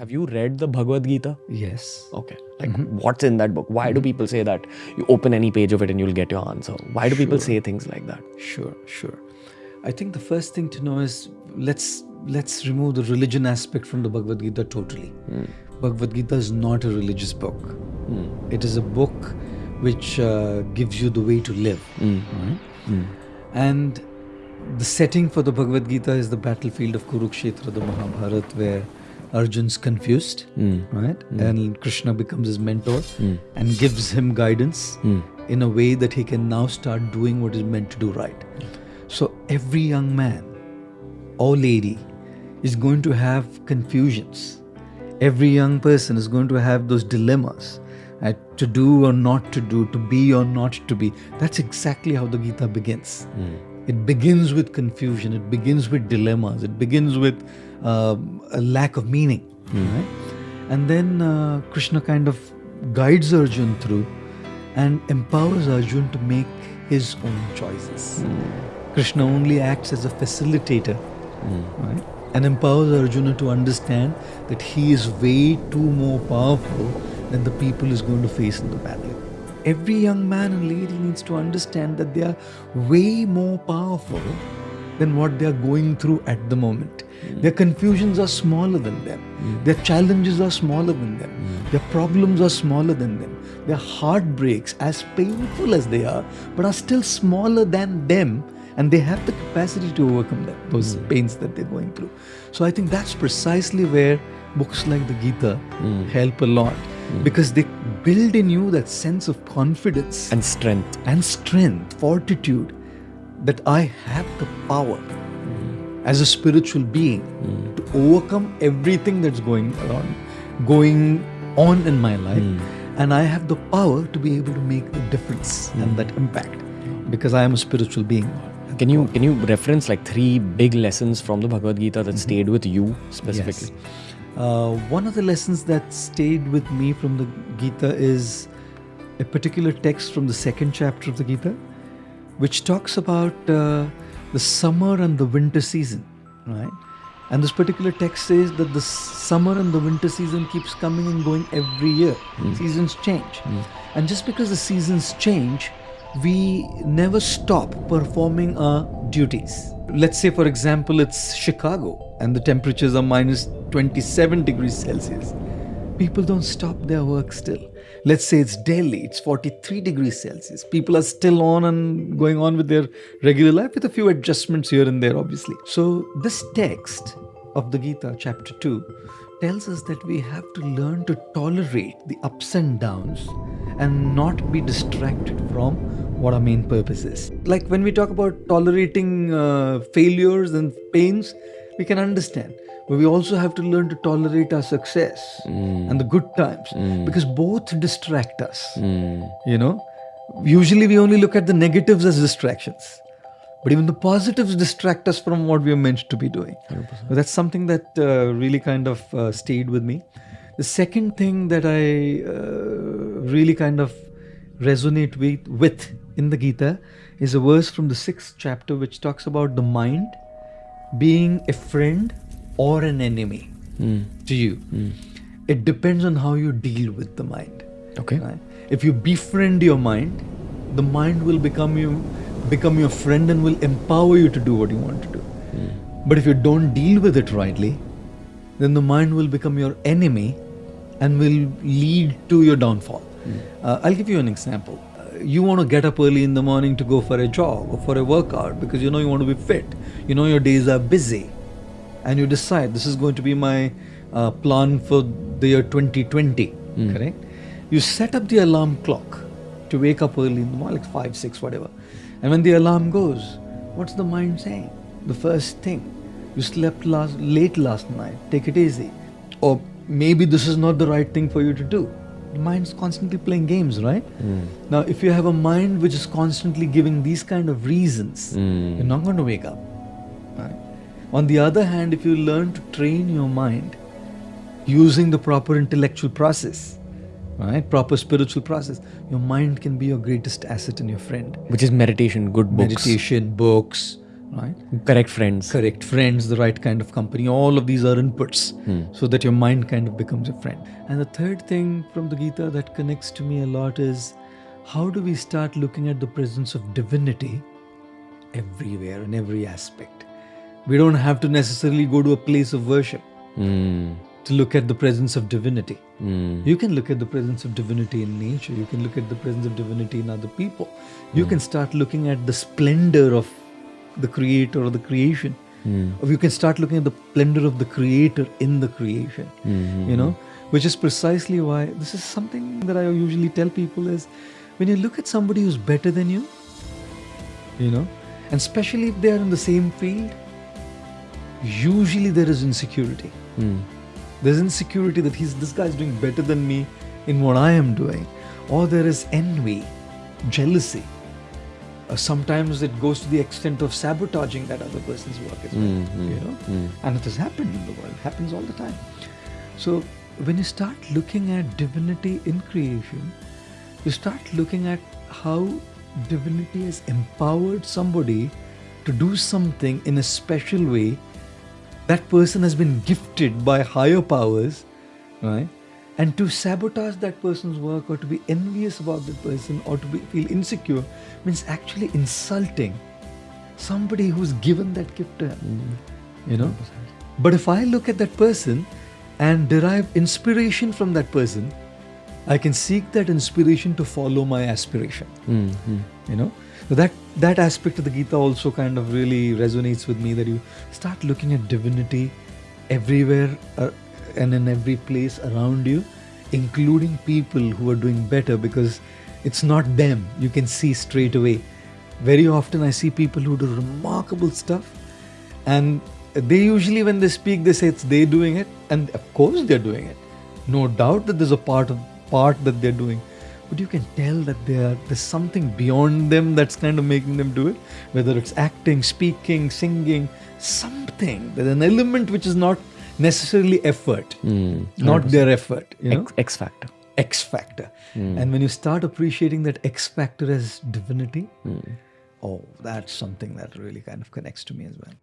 Have you read the Bhagavad Gita? Yes. Okay. Like, mm-hmm. what's in that book? Why do people say that you open any page of it and you'll get your answer? Why do people say things like that? Sure, sure. I think the first thing to know is let's let's remove the religion aspect from the Bhagavad Gita totally. Hmm. Bhagavad Gita is not a religious book. Hmm. It is a book which uh, gives you the way to live. Hmm. right? And the setting for the Bhagavad Gita is the battlefield of Kurukshetra, the Mahabharata, where Arjun's confused, hmm. right? Hmm. And Krishna becomes his mentor hmm. and gives him guidance in a way that he can now start doing what is meant to do right. So every young man or lady is going to have confusions. Every young person is going to have those dilemmas right? to do or not to do, to be or not to be. That's exactly how the Gita begins. It begins with confusion, it begins with dilemmas, it begins with um, a lack of meaning. Right? And then uh, Krishna kind of guides Arjun through and empowers Arjun to make his own choices. Krishna only acts as a facilitator right? and empowers Arjuna to understand that he is way too more powerful than the people he's going to face in the battle. Every young man and lady needs to understand that they are way more powerful than what they are going through at the moment. Hmm. Their confusions are smaller than them. Hmm. Their challenges are smaller than them. Hmm. Their problems are smaller than them. Their heartbreaks, as painful as they are, but are still smaller than them and they have the capacity to overcome that, those pains that they're going through. So I think that's precisely where books like the Gita help a lot Mm. because they build in you that sense of confidence And strength. and strength, fortitude that I have the power mm. as a spiritual being mm. to overcome everything that's going on, going on in my life, and I have the power to be able to make the difference and that impact because I am a spiritual being. Can you can you reference like three big lessons from the Bhagavad Gita that mm-hmm. stayed with you specifically? Yes. Uh, one of the lessons that stayed with me from the Gita is a particular text from the second chapter of the Gita, which talks about uh, the summer and the winter season, right? And this particular text says that the summer and the winter season keeps coming and going every year. Seasons change. And just because the seasons change, we never stop performing our duties. Let's say, for example, it's Chicago and the temperatures are minus 27 degrees Celsius. People don't stop their work still. Let's say it's Delhi, it's 43 degrees Celsius. People are still on and going on with their regular life with a few adjustments here and there, obviously. So, this text of the Gita, chapter 2, tells us that we have to learn to tolerate the ups and downs and not be distracted from what our main purpose is. Like when we talk about tolerating uh, failures and pains, we can understand. But we also have to learn to tolerate our success and the good times because both distract us. You know, usually we only look at the negatives as distractions. But even the positives distract us from what we are meant to be doing. So that's something that uh, really kind of uh, stayed with me. The second thing that I uh, really kind of resonate with, with in the Gita is a verse from the sixth chapter which talks about the mind being a friend or an enemy hmm. to you. Hmm. It depends on how you deal with the mind. Okay. Right? If you befriend your mind, the mind will become you become your friend and will empower you to do what you want to do. Hmm. But if you don't deal with it rightly, then the mind will become your enemy and will lead to your downfall. Uh, I'll give you an example. You want to get up early in the morning to go for a jog or for a workout because you know you want to be fit. You know your days are busy, and you decide this is going to be my uh, plan for the year 2020. Correct? You set up the alarm clock to wake up early in the morning, like five, six, whatever. And when the alarm goes, what's the mind saying? The first thing, you slept last, late last night, take it easy. Or maybe this is not the right thing for you to do. The mind's constantly playing games, right? Hmm. Now, if you have a mind which is constantly giving these kind of reasons, hmm. you're not going to wake up. Right? On the other hand, if you learn to train your mind using the proper intellectual process, right, proper spiritual process, your mind can be your greatest asset and your friend Which is meditation, good books. meditation, books, right? Correct friends. Correct friends, the right kind of company. All of these are inputs so that your mind kind of becomes a friend. And the third thing from the Gita that connects to me a lot is how do we start looking at the presence of divinity everywhere in every aspect? We don't have to necessarily go to a place of worship Mm. to look at the presence of divinity. Mm. You can look at the presence of divinity in nature. You can look at the presence of divinity in other people. You can start looking at the splendor of the creator or the creation. Hmm. Or you can start looking at the splendor of the creator in the creation. Hmm, you hmm, know, which is precisely why this is something that I usually tell people is when you look at somebody who's better than you, you know, and especially if they are in the same field, usually there is insecurity. Mm. There's insecurity that he's this guy's doing better than me in what I am doing, or there is envy, jealousy. Uh, sometimes it goes to the extent of sabotaging that other person's work as well. Mhm. You know, Mm. and it has happened in the world. It happens all the time. So when you start looking at divinity in creation, you start looking at how divinity has empowered somebody to do something in a special way that person has been gifted by higher powers, right? And to sabotage that person's work or to be envious about that person or to be, feel insecure means actually insulting somebody who's given that gift to him. You know? But if I look at that person and derive inspiration from that person, I can seek that inspiration to follow my aspiration Mm. Mm. you know so that that aspect of the gita also kind of really resonates with me that you start looking at divinity everywhere uh, and in every place around you including people who are doing better because it's not them you can see straight away. Very often i see people who do remarkable stuff and they usually when they speak they say it's they doing it and of course they're doing it. No doubt that there's a part of part that they're doing but you can tell that there's something beyond them that's kind of making them do it whether it's acting speaking singing something. There's an element which is not necessarily effort Mm. not their effort you know? X, X factor. x factor. And when you start appreciating that x factor as divinity oh that's something that really kind of connects to me as well